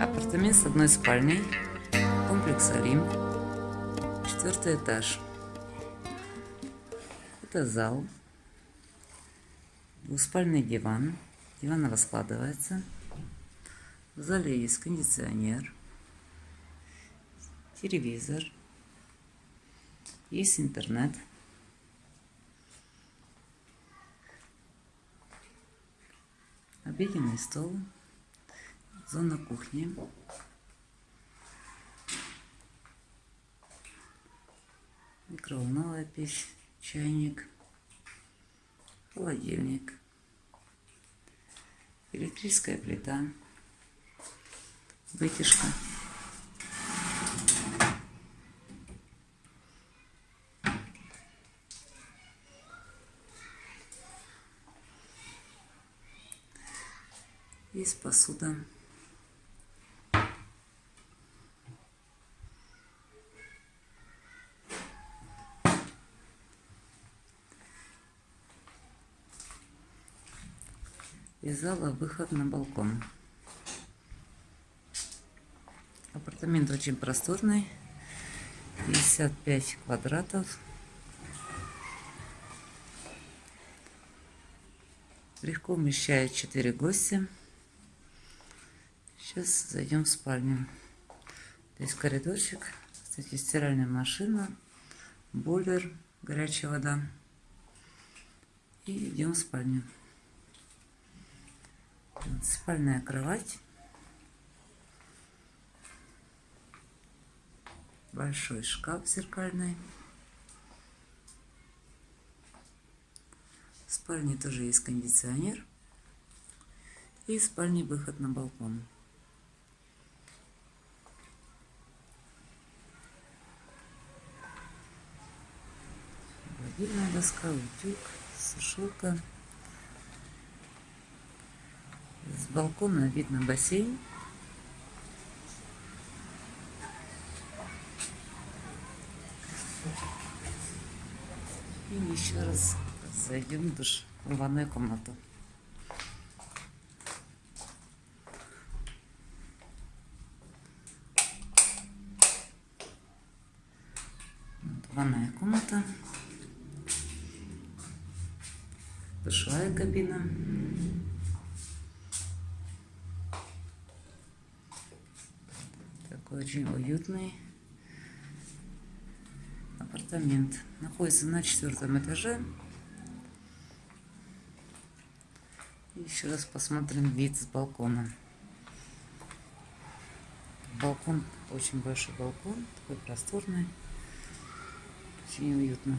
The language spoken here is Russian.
Апартамент с одной спальней. Комплекс Олимп. Четвертый этаж. Это зал. Двуспальный диван. Диван раскладывается. В зале есть кондиционер. Телевизор. Есть интернет. Обеденный стол. Зона кухни. Микроволновая печь, чайник, холодильник, электрическая плита, вытяжка. Есть посуда. Из зала выход на балкон. Апартамент очень просторный. 55 квадратов. Легко вмещает 4 гостя. Сейчас зайдем в спальню. Здесь коридорчик. Кстати, стиральная машина, бойлер, горячая вода. И идем в спальню. Спальная кровать. Большой шкаф зеркальный. В спальне тоже есть кондиционер. И в спальне выход на балкон. Гладильная доска, утюг, сушилка. С балкона видно бассейн. И еще раз зайдем в душ, в ванную комнату. Ванная комната. Душевая кабина. Такой очень уютный апартамент. Находится на четвертом этаже. Еще раз посмотрим вид с балкона. Балкон, очень большой балкон, такой просторный, очень уютно.